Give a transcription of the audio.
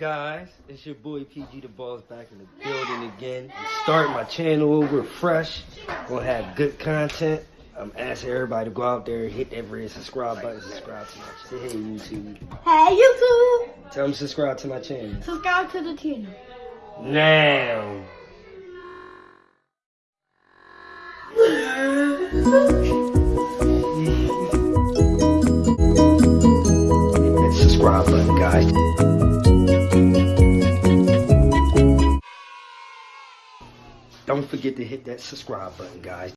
guys? It's your boy PG the Balls back in the building again. I'm starting my channel over fresh. Gonna have good content. I'm asking everybody to go out there, hit that red subscribe button, subscribe to my channel. Hey YouTube. Hey YouTube, Tell them to subscribe to my channel. subscribe to the channel. Now. Hit that subscribe button, guys. Don't forget to hit that subscribe button, guys.